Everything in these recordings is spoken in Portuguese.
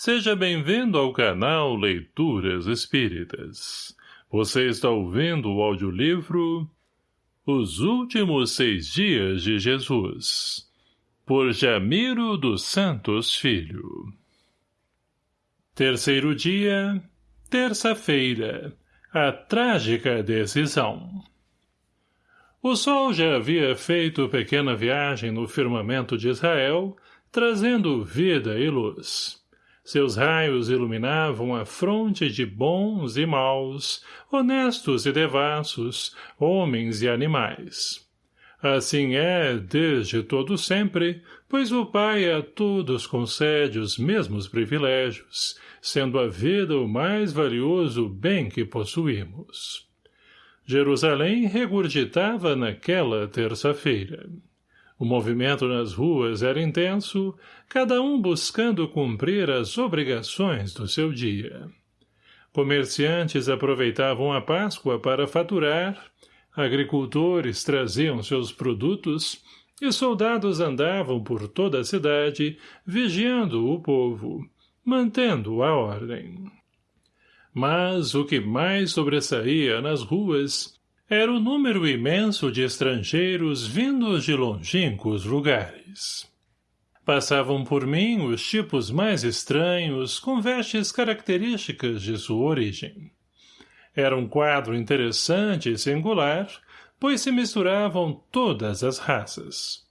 Seja bem-vindo ao canal Leituras Espíritas. Você está ouvindo o audiolivro Os Últimos Seis Dias de Jesus, por Jamiro dos Santos Filho. Terceiro dia, terça-feira, a trágica decisão. O sol já havia feito pequena viagem no firmamento de Israel, trazendo vida e luz. Seus raios iluminavam a fronte de bons e maus, honestos e devassos, homens e animais. Assim é, desde todo sempre, pois o Pai a todos concede os mesmos privilégios, sendo a vida o mais valioso bem que possuímos. Jerusalém regurgitava naquela terça-feira. O movimento nas ruas era intenso, cada um buscando cumprir as obrigações do seu dia. Comerciantes aproveitavam a Páscoa para faturar, agricultores traziam seus produtos e soldados andavam por toda a cidade, vigiando o povo, mantendo a ordem. Mas o que mais sobressaía nas ruas era o número imenso de estrangeiros vindos de longínquos lugares. Passavam por mim os tipos mais estranhos, com vestes características de sua origem. Era um quadro interessante e singular, pois se misturavam todas as raças.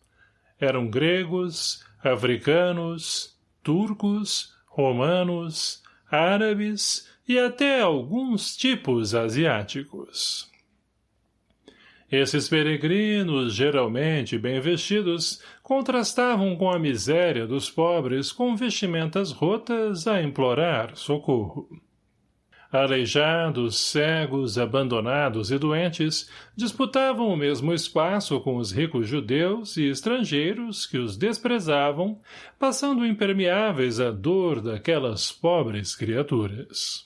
Eram gregos, africanos, turcos, romanos, árabes e até alguns tipos asiáticos. Esses peregrinos, geralmente bem vestidos, contrastavam com a miséria dos pobres com vestimentas rotas a implorar socorro. Aleijados, cegos, abandonados e doentes disputavam o mesmo espaço com os ricos judeus e estrangeiros que os desprezavam, passando impermeáveis à dor daquelas pobres criaturas.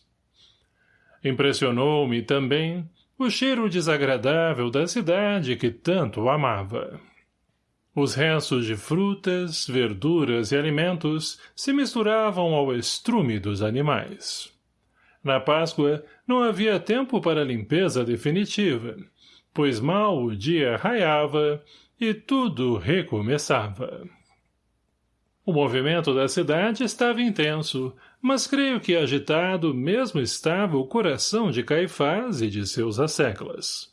Impressionou-me também o cheiro desagradável da cidade que tanto amava. Os restos de frutas, verduras e alimentos se misturavam ao estrume dos animais. Na Páscoa, não havia tempo para limpeza definitiva, pois mal o dia raiava e tudo recomeçava. O movimento da cidade estava intenso, mas creio que agitado mesmo estava o coração de Caifás e de seus asseclas.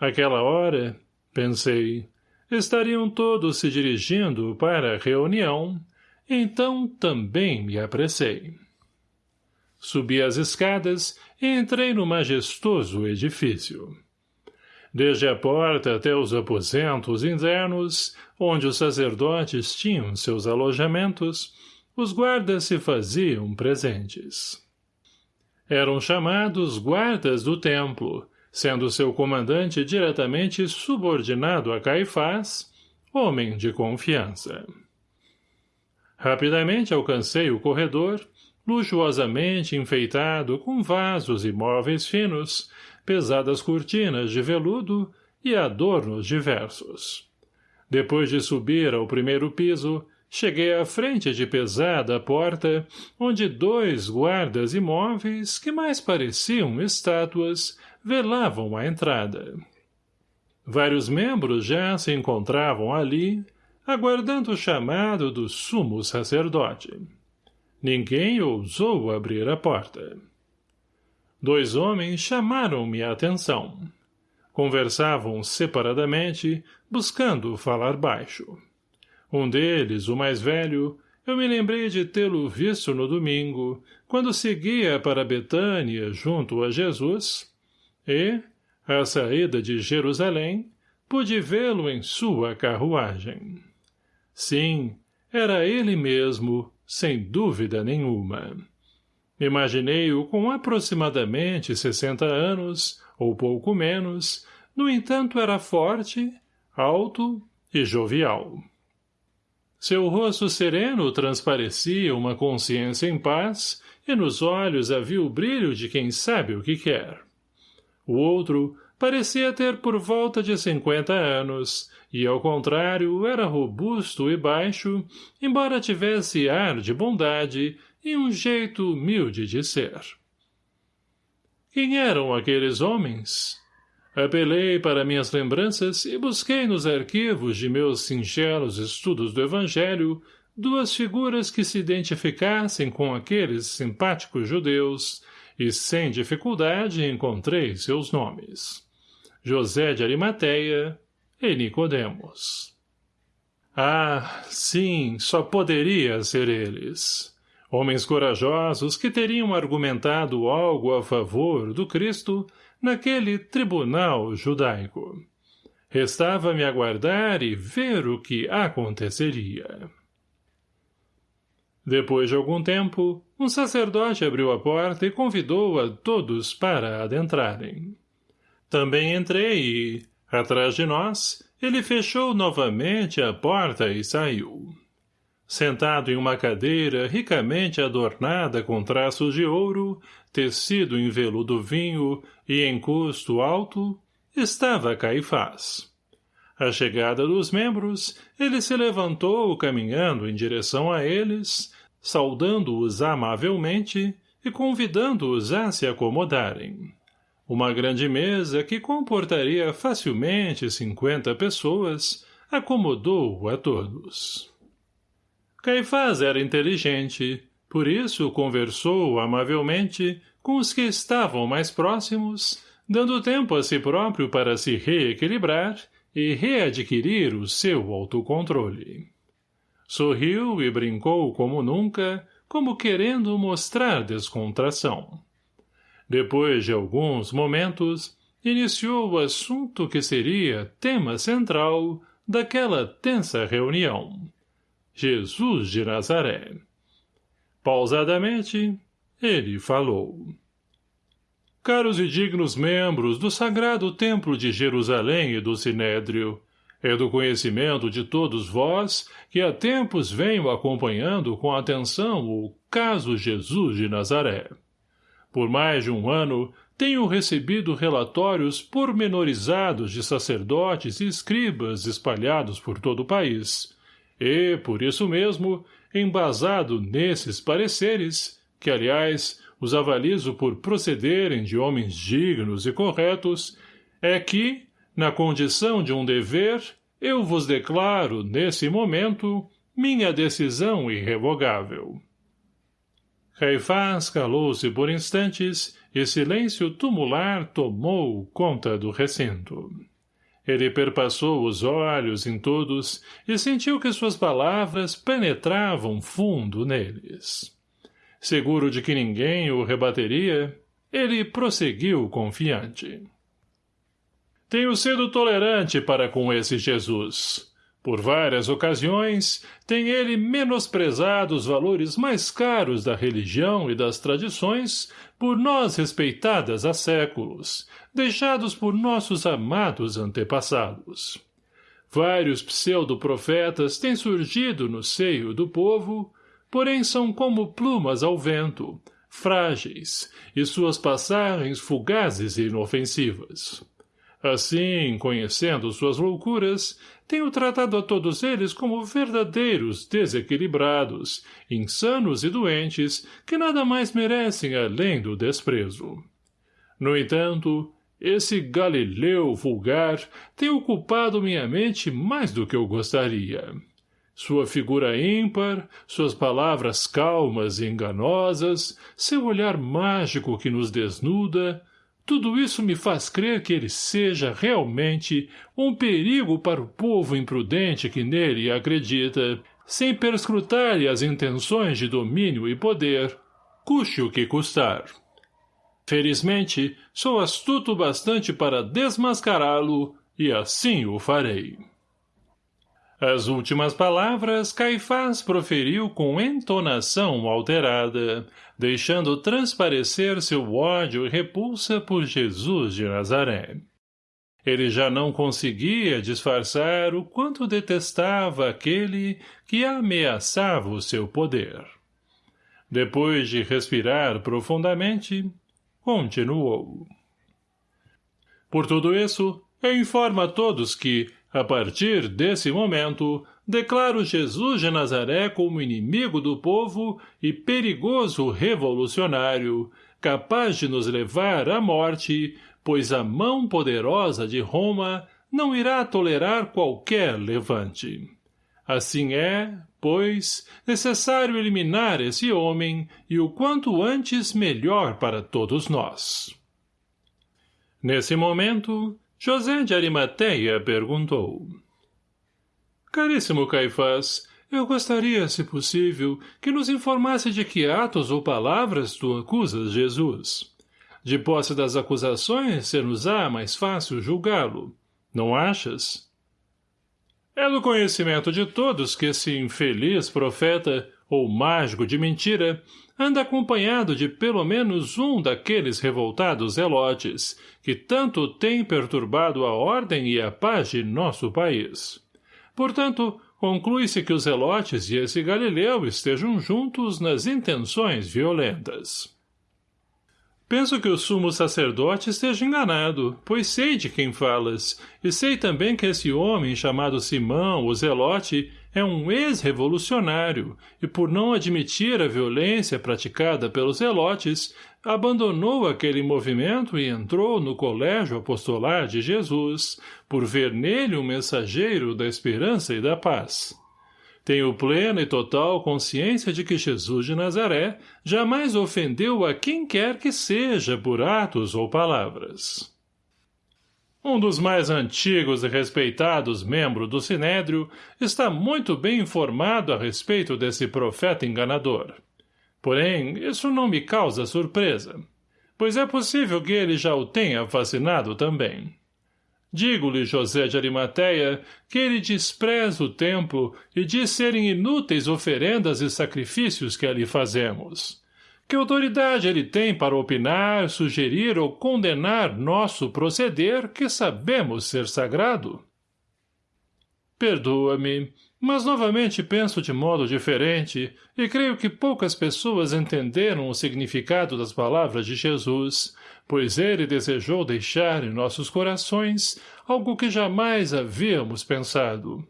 Aquela hora, pensei, estariam todos se dirigindo para a reunião, então também me apressei. Subi as escadas e entrei no majestoso edifício. Desde a porta até os aposentos internos, onde os sacerdotes tinham seus alojamentos, os guardas se faziam presentes. Eram chamados guardas do templo, sendo seu comandante diretamente subordinado a Caifás, homem de confiança. Rapidamente alcancei o corredor, luxuosamente enfeitado com vasos e móveis finos, pesadas cortinas de veludo e adornos diversos. Depois de subir ao primeiro piso, Cheguei à frente de pesada porta, onde dois guardas imóveis, que mais pareciam estátuas, velavam a entrada. Vários membros já se encontravam ali, aguardando o chamado do sumo sacerdote. Ninguém ousou abrir a porta. Dois homens chamaram-me a atenção. Conversavam separadamente, buscando falar baixo. Um deles, o mais velho, eu me lembrei de tê-lo visto no domingo, quando seguia para Betânia junto a Jesus, e, à saída de Jerusalém, pude vê-lo em sua carruagem. Sim, era ele mesmo, sem dúvida nenhuma. Imaginei-o com aproximadamente sessenta anos, ou pouco menos, no entanto era forte, alto e jovial. Seu rosto sereno transparecia uma consciência em paz, e nos olhos havia o brilho de quem sabe o que quer. O outro parecia ter por volta de cinquenta anos, e, ao contrário, era robusto e baixo, embora tivesse ar de bondade e um jeito humilde de ser. Quem eram aqueles homens? Apelei para minhas lembranças e busquei nos arquivos de meus singelos estudos do Evangelho duas figuras que se identificassem com aqueles simpáticos judeus, e sem dificuldade encontrei seus nomes. José de Arimateia e Nicodemos. Ah, sim, só poderia ser eles. Homens corajosos que teriam argumentado algo a favor do Cristo naquele tribunal judaico. Restava-me aguardar e ver o que aconteceria. Depois de algum tempo, um sacerdote abriu a porta e convidou a todos para adentrarem. Também entrei e, atrás de nós, ele fechou novamente a porta e saiu. Sentado em uma cadeira ricamente adornada com traços de ouro, tecido em veludo vinho e em custo alto, estava Caifás. À chegada dos membros, ele se levantou caminhando em direção a eles, saudando-os amavelmente e convidando-os a se acomodarem. Uma grande mesa que comportaria facilmente cinquenta pessoas acomodou a todos. Caifás era inteligente, por isso conversou amavelmente com os que estavam mais próximos, dando tempo a si próprio para se reequilibrar e readquirir o seu autocontrole. Sorriu e brincou como nunca, como querendo mostrar descontração. Depois de alguns momentos, iniciou o assunto que seria tema central daquela tensa reunião. Jesus de Nazaré. Pausadamente, ele falou. Caros e dignos membros do sagrado templo de Jerusalém e do Sinédrio, é do conhecimento de todos vós que há tempos venho acompanhando com atenção o caso Jesus de Nazaré. Por mais de um ano, tenho recebido relatórios pormenorizados de sacerdotes e escribas espalhados por todo o país, e, por isso mesmo, embasado nesses pareceres, que, aliás, os avalizo por procederem de homens dignos e corretos, é que, na condição de um dever, eu vos declaro, nesse momento, minha decisão irrevogável. Caifás calou-se por instantes e silêncio tumular tomou conta do recinto. Ele perpassou os olhos em todos e sentiu que suas palavras penetravam fundo neles. Seguro de que ninguém o rebateria, ele prosseguiu confiante. Tenho sido tolerante para com esse Jesus. Por várias ocasiões, tem ele menosprezado os valores mais caros da religião e das tradições, por nós respeitadas há séculos, deixados por nossos amados antepassados. Vários pseudo-profetas têm surgido no seio do povo, porém são como plumas ao vento, frágeis, e suas passagens fugazes e inofensivas. Assim, conhecendo suas loucuras, tenho tratado a todos eles como verdadeiros desequilibrados, insanos e doentes, que nada mais merecem além do desprezo. No entanto, esse Galileu vulgar tem ocupado minha mente mais do que eu gostaria. Sua figura ímpar, suas palavras calmas e enganosas, seu olhar mágico que nos desnuda, tudo isso me faz crer que ele seja realmente um perigo para o povo imprudente que nele acredita, sem perscrutar-lhe as intenções de domínio e poder, custe o que custar. Felizmente, sou astuto bastante para desmascará-lo, e assim o farei. As últimas palavras Caifás proferiu com entonação alterada, deixando transparecer seu ódio e repulsa por Jesus de Nazaré. Ele já não conseguia disfarçar o quanto detestava aquele que ameaçava o seu poder. Depois de respirar profundamente, continuou. Por tudo isso, eu informo a todos que, a partir desse momento, declaro Jesus de Nazaré como inimigo do povo e perigoso revolucionário, capaz de nos levar à morte, pois a mão poderosa de Roma não irá tolerar qualquer levante. Assim é, pois, necessário eliminar esse homem e o quanto antes melhor para todos nós. Nesse momento, José de Arimateia perguntou. Caríssimo Caifás, eu gostaria, se possível, que nos informasse de que atos ou palavras tu acusas Jesus. De posse das acusações, ser-nos-á mais fácil julgá-lo. Não achas? É do conhecimento de todos que esse infeliz profeta, ou mágico de mentira, anda acompanhado de pelo menos um daqueles revoltados zelotes, que tanto têm perturbado a ordem e a paz de nosso país. Portanto, conclui-se que os zelotes e esse Galileu estejam juntos nas intenções violentas. Penso que o sumo sacerdote esteja enganado, pois sei de quem falas, e sei também que esse homem chamado Simão, o Zelote, é um ex-revolucionário, e por não admitir a violência praticada pelos Zelotes, abandonou aquele movimento e entrou no colégio apostolar de Jesus, por ver nele um mensageiro da esperança e da paz. Tenho plena e total consciência de que Jesus de Nazaré jamais ofendeu a quem quer que seja por atos ou palavras. Um dos mais antigos e respeitados membros do Sinédrio está muito bem informado a respeito desse profeta enganador. Porém, isso não me causa surpresa, pois é possível que ele já o tenha fascinado também. Digo-lhe, José de Arimateia, que ele despreza o templo e diz serem inúteis oferendas e sacrifícios que ali fazemos. Que autoridade ele tem para opinar, sugerir ou condenar nosso proceder que sabemos ser sagrado? Perdoa-me, mas novamente penso de modo diferente e creio que poucas pessoas entenderam o significado das palavras de Jesus, pois ele desejou deixar em nossos corações algo que jamais havíamos pensado.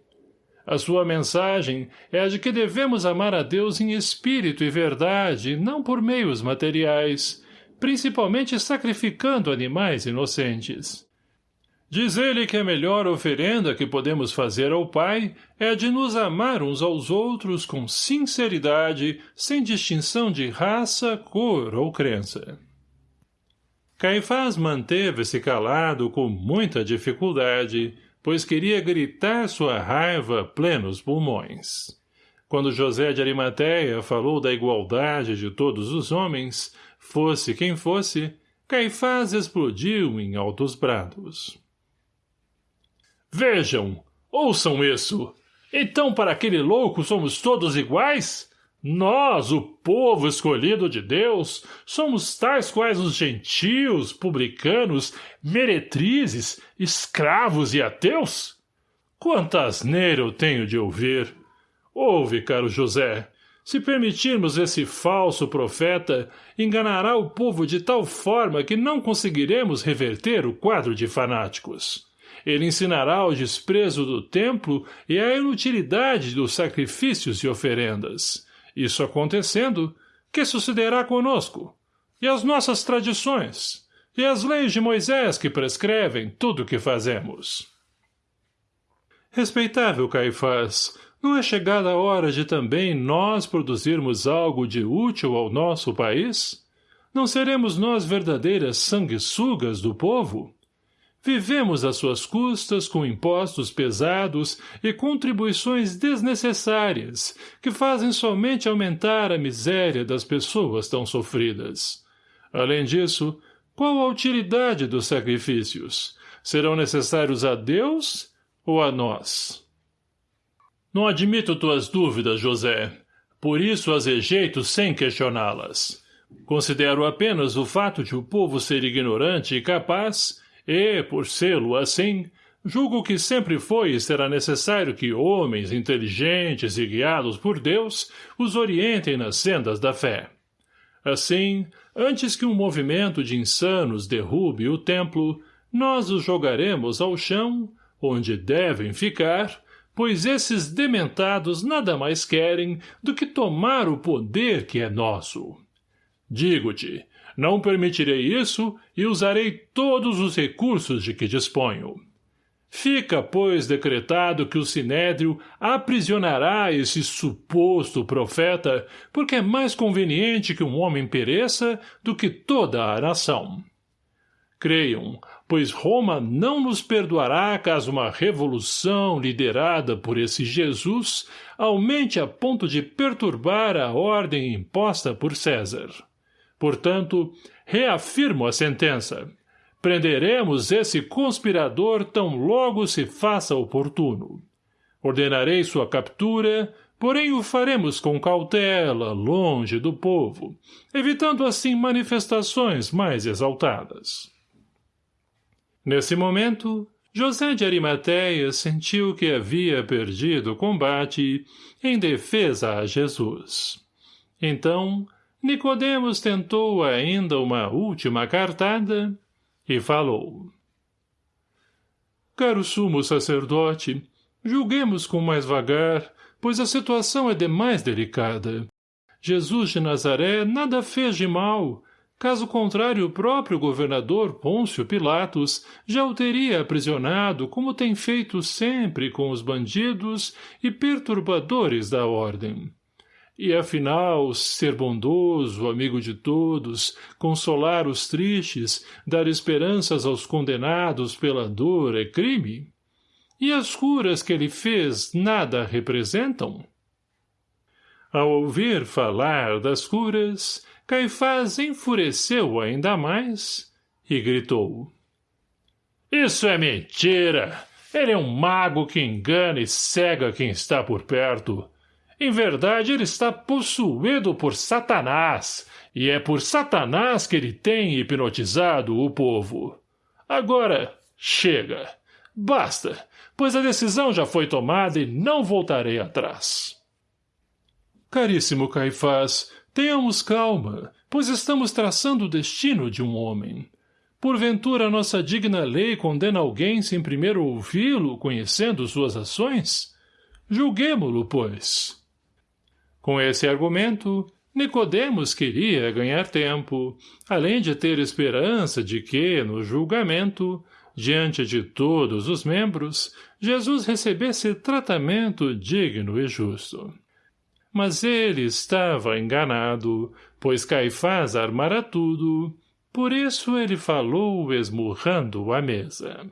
A sua mensagem é a de que devemos amar a Deus em espírito e verdade, não por meios materiais, principalmente sacrificando animais inocentes. Diz ele que a melhor oferenda que podemos fazer ao Pai é a de nos amar uns aos outros com sinceridade, sem distinção de raça, cor ou crença. Caifás manteve-se calado com muita dificuldade, pois queria gritar sua raiva plenos pulmões. Quando José de Arimateia falou da igualdade de todos os homens, fosse quem fosse, Caifás explodiu em altos brados. Vejam! Ouçam isso! Então para aquele louco somos todos iguais? Nós, o povo escolhido de Deus, somos tais quais os gentios, publicanos, meretrizes, escravos e ateus? Quanta asneira eu tenho de ouvir! Ouve, caro José, se permitirmos esse falso profeta, enganará o povo de tal forma que não conseguiremos reverter o quadro de fanáticos. Ele ensinará o desprezo do templo e a inutilidade dos sacrifícios e oferendas isso acontecendo, que sucederá conosco? E as nossas tradições? E as leis de Moisés que prescrevem tudo o que fazemos? Respeitável Caifás, não é chegada a hora de também nós produzirmos algo de útil ao nosso país? Não seremos nós verdadeiras sanguessugas do povo? Vivemos às suas custas com impostos pesados e contribuições desnecessárias, que fazem somente aumentar a miséria das pessoas tão sofridas. Além disso, qual a utilidade dos sacrifícios? Serão necessários a Deus ou a nós? Não admito tuas dúvidas, José. Por isso as rejeito sem questioná-las. Considero apenas o fato de o povo ser ignorante e capaz e, por sê-lo assim, julgo que sempre foi e será necessário que homens inteligentes e guiados por Deus os orientem nas sendas da fé. Assim, antes que um movimento de insanos derrube o templo, nós os jogaremos ao chão, onde devem ficar, pois esses dementados nada mais querem do que tomar o poder que é nosso. Digo-te, não permitirei isso e usarei todos os recursos de que disponho. Fica, pois, decretado que o Sinédrio aprisionará esse suposto profeta, porque é mais conveniente que um homem pereça do que toda a nação. Creiam, pois Roma não nos perdoará caso uma revolução liderada por esse Jesus aumente a ponto de perturbar a ordem imposta por César. Portanto, reafirmo a sentença. Prenderemos esse conspirador tão logo se faça oportuno. Ordenarei sua captura, porém o faremos com cautela, longe do povo, evitando assim manifestações mais exaltadas. Nesse momento, José de Arimateia sentiu que havia perdido o combate em defesa a Jesus. Então, Nicodemos tentou ainda uma última cartada e falou. Caro sumo sacerdote, julguemos com mais vagar, pois a situação é demais delicada. Jesus de Nazaré nada fez de mal, Caso contrário, o próprio governador Pôncio Pilatos já o teria aprisionado, como tem feito sempre com os bandidos e perturbadores da ordem. E, afinal, ser bondoso, amigo de todos, consolar os tristes, dar esperanças aos condenados pela dor é crime? E as curas que ele fez nada representam? Ao ouvir falar das curas, Caifás enfureceu ainda mais e gritou. Isso é mentira! Ele é um mago que engana e cega quem está por perto. Em verdade, ele está possuído por Satanás, e é por Satanás que ele tem hipnotizado o povo. Agora, chega. Basta, pois a decisão já foi tomada e não voltarei atrás. Caríssimo Caifás, Tenhamos calma, pois estamos traçando o destino de um homem. Porventura nossa digna lei condena alguém sem primeiro ouvi-lo, conhecendo suas ações? Julguemo-lo, pois. Com esse argumento, Nicodemos queria ganhar tempo, além de ter esperança de que, no julgamento, diante de todos os membros, Jesus recebesse tratamento digno e justo. Mas ele estava enganado, pois Caifás armara tudo, por isso ele falou esmurrando a mesa.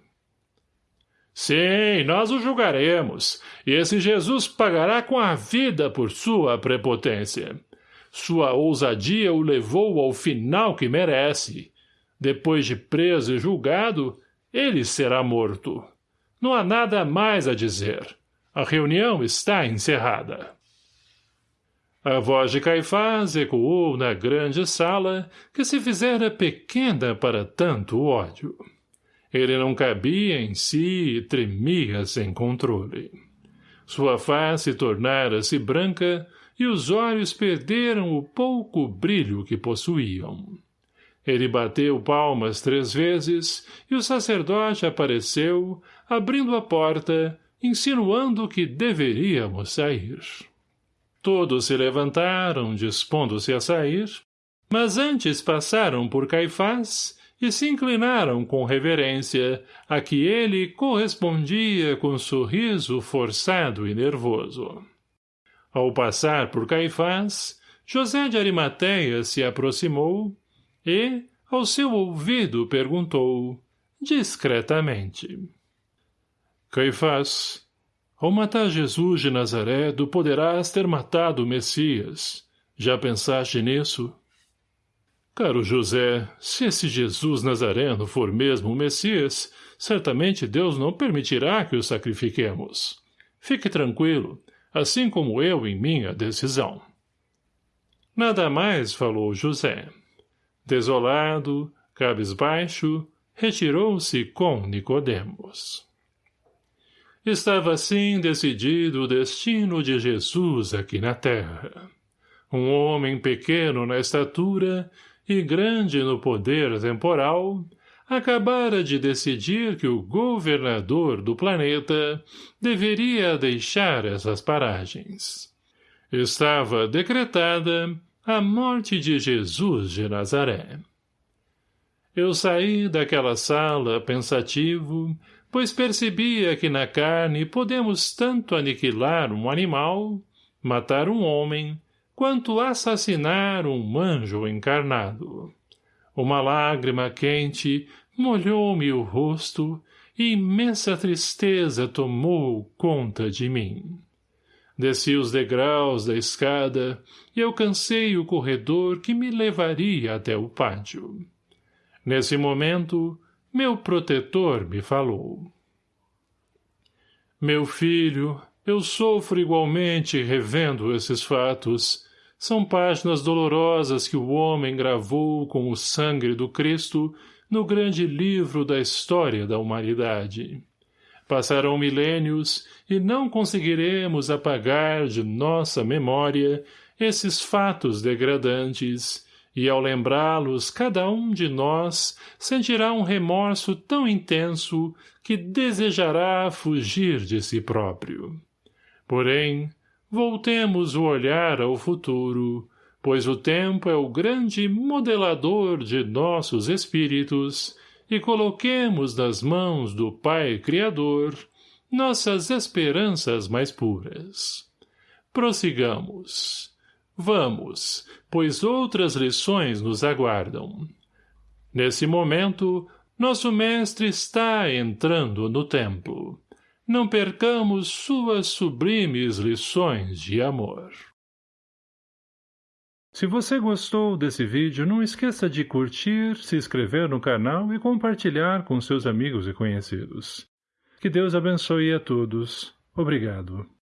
Sim, nós o julgaremos, e esse Jesus pagará com a vida por sua prepotência. Sua ousadia o levou ao final que merece. Depois de preso e julgado, ele será morto. Não há nada mais a dizer. A reunião está encerrada. A voz de Caifás ecoou na grande sala, que se fizera pequena para tanto ódio. Ele não cabia em si e tremia sem controle. Sua face tornara-se branca e os olhos perderam o pouco brilho que possuíam. Ele bateu palmas três vezes e o sacerdote apareceu, abrindo a porta, insinuando que deveríamos sair. Todos se levantaram, dispondo-se a sair, mas antes passaram por Caifás e se inclinaram com reverência, a que ele correspondia com sorriso forçado e nervoso. Ao passar por Caifás, José de Arimateia se aproximou e, ao seu ouvido, perguntou, discretamente. Caifás, ao matar Jesus de Nazaré, tu poderás ter matado o Messias. Já pensaste nisso? Caro José, se esse Jesus Nazareno for mesmo o Messias, certamente Deus não permitirá que o sacrifiquemos. Fique tranquilo, assim como eu em minha decisão. Nada mais falou José. Desolado, cabisbaixo, retirou-se com Nicodemos. Estava assim decidido o destino de Jesus aqui na terra. Um homem pequeno na estatura e grande no poder temporal, acabara de decidir que o governador do planeta deveria deixar essas paragens. Estava decretada a morte de Jesus de Nazaré. Eu saí daquela sala pensativo, pois percebia que na carne podemos tanto aniquilar um animal, matar um homem, quanto assassinar um anjo encarnado. Uma lágrima quente molhou-me o rosto e imensa tristeza tomou conta de mim. Desci os degraus da escada e alcancei o corredor que me levaria até o pátio. Nesse momento, meu protetor me falou. Meu filho, eu sofro igualmente revendo esses fatos, são páginas dolorosas que o homem gravou com o sangue do Cristo no grande livro da história da humanidade. Passarão milênios e não conseguiremos apagar de nossa memória esses fatos degradantes, e ao lembrá-los cada um de nós sentirá um remorso tão intenso que desejará fugir de si próprio. Porém, voltemos o olhar ao futuro, pois o tempo é o grande modelador de nossos espíritos, e coloquemos nas mãos do Pai Criador nossas esperanças mais puras. Prossigamos. Vamos, pois outras lições nos aguardam. Nesse momento, nosso mestre está entrando no templo não percamos suas sublimes lições de amor. Se você gostou desse vídeo, não esqueça de curtir, se inscrever no canal e compartilhar com seus amigos e conhecidos. Que Deus abençoe a todos. Obrigado.